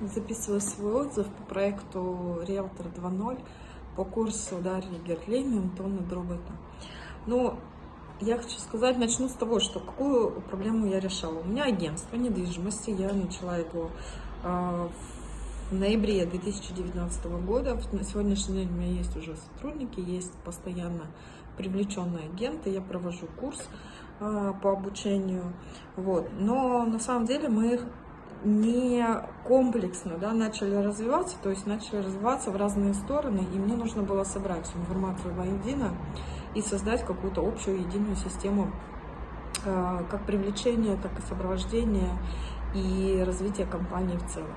записываю свой отзыв по проекту Риэлтор 2.0 по курсу Дарьи Герлейн и Антона Дробота. Ну, я хочу сказать, начну с того, что какую проблему я решала. У меня агентство недвижимости, я начала его э, в ноябре 2019 года. На сегодняшний день у меня есть уже сотрудники, есть постоянно привлеченные агенты, я провожу курс э, по обучению. Вот. Но на самом деле мы не комплексно да, начали развиваться, то есть начали развиваться в разные стороны, и мне нужно было собрать всю информацию воедино и создать какую-то общую единую систему э, как привлечения, так и сопровождения и развития компании в целом.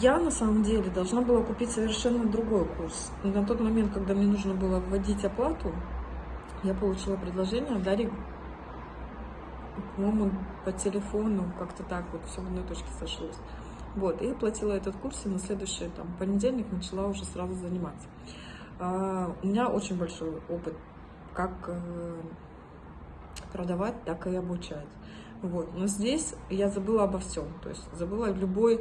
Я на самом деле должна была купить совершенно другой курс. На тот момент, когда мне нужно было вводить оплату, я получила предложение от Дарьи по-моему, по телефону, как-то так вот все в одной точке сошлось. Вот, и оплатила этот курс, и на следующий там, понедельник начала уже сразу заниматься. А, у меня очень большой опыт, как э, продавать, так и обучать. Вот. Но здесь я забыла обо всем, то есть забыла любой,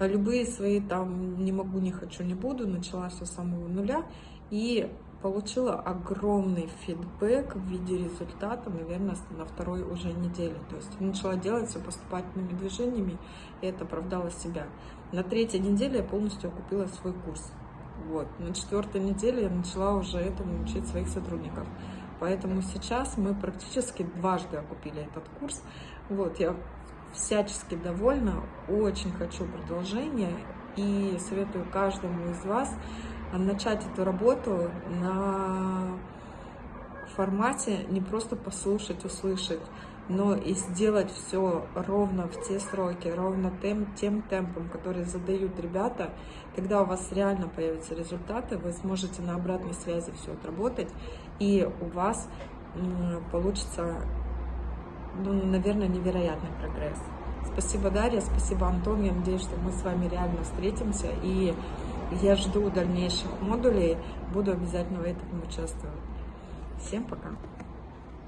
любые свои там не могу, не хочу, не буду, начала все с самого нуля и получила огромный фидбэк в виде результата, наверное, на второй уже неделе. То есть начала делать все поступательными движениями, и это оправдало себя. На третьей неделе я полностью окупила свой курс. Вот. На четвертой неделе я начала уже этому учить своих сотрудников. Поэтому сейчас мы практически дважды окупили этот курс. Вот, я всячески довольна, очень хочу продолжения и советую каждому из вас начать эту работу на формате не просто послушать, услышать, но и сделать все ровно в те сроки, ровно тем, тем темпом, который задают ребята. Тогда у вас реально появятся результаты, вы сможете на обратной связи все отработать, и у вас получится, ну, наверное, невероятный прогресс. Спасибо, Дарья, спасибо, Антон. Я надеюсь, что мы с вами реально встретимся и я жду дальнейших модулей, буду обязательно в этом участвовать. Всем пока!